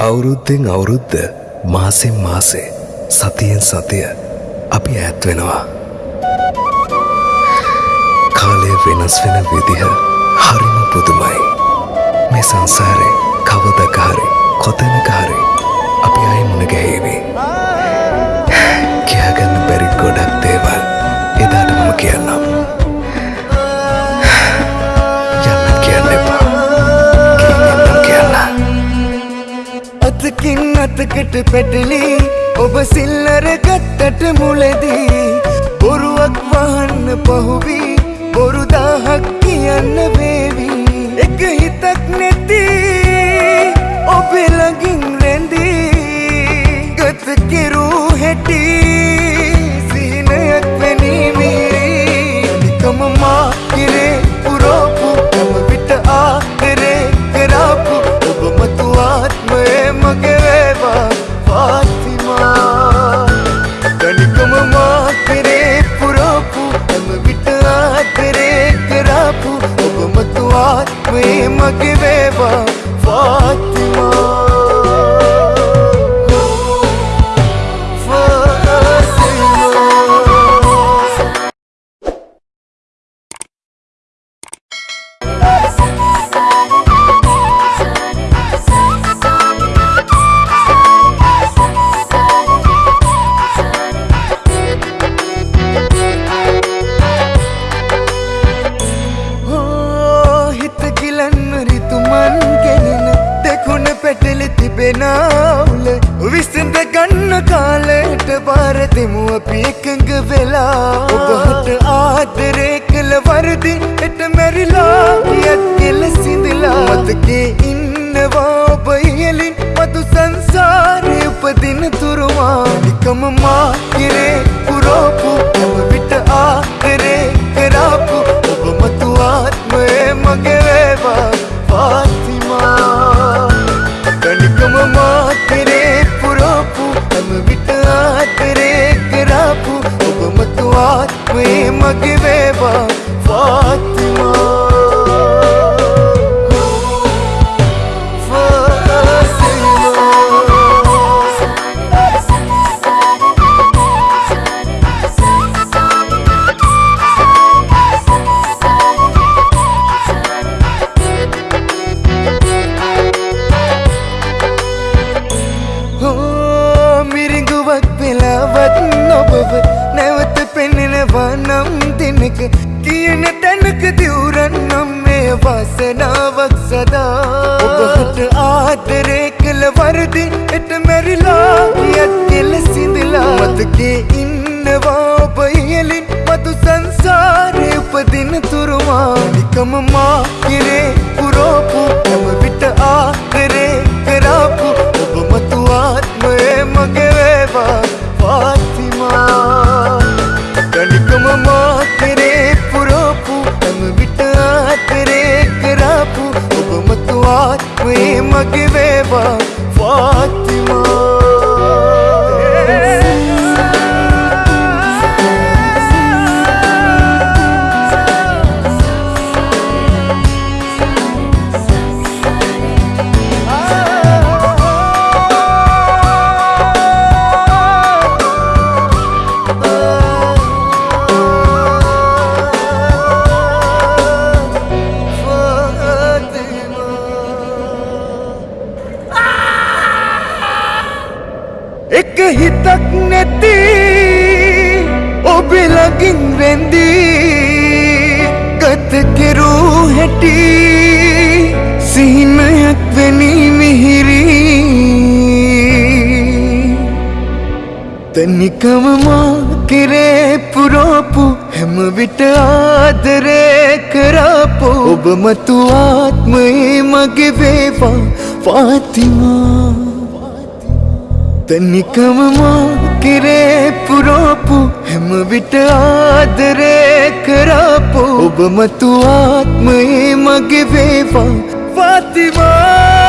අවුරුද්දෙන් අවුරුද්ද මාසෙන් මාසේ සතියෙන් සතිය අපි ඈත් වෙනවා. කාලය වෙනස් වෙන විදිහ හරිම පුදුමයි. මේ සංසාරේ කවදකහරි කොතැනකහරි අපි අතකින් අතකට පැටලි ඔබ සිල්ලර ගත්තට මුලදී බොරුවක් වහන්න පහුවී බොරුදාහක් ආත්මයේ මගේ වේවා පැටලි තිබෙනවුල විසිඳ ගන්න කාලයට බාර දෙමු අපි එකඟ වෙලා. ඔබහට ආදරේ කළ වරදි එට මැරිලා යත් කෙල සිඳලා. මතකේ පුරෝපු හැම මිරිඟුවක් වෙලාවත් නොබව. නැවත පෙනෙනවා නම් දෙනක. කියන තැනක දිවුරන්නම් මේ වාසනාවක් සදා. ඔබහට ආදරේ කළ වරදි එට මැරිලා යත් කෙල සිඳලා. මතකේ ඉන්නවා ඔබ ඉහලින් මතු සංසාරය උපදින තුරුමා. නිකම මා ආත්මයේ රැඳී ගත කෙරූ හැටි සිහිනයක් වැනි මිහිරි. තනිකම මා කෙරේ පුරෝපු හැම විට ආදරේ කරාපු. ඔබ මතු ආත්මයේ මගේ වේවා ෆාතිමා තනිකම මා කෙරේ පුරෝපු හැම විට ආදරේ කරාපු ඔබ මතු ආත්මයේ මගේ වේවා. ෆාතිමා!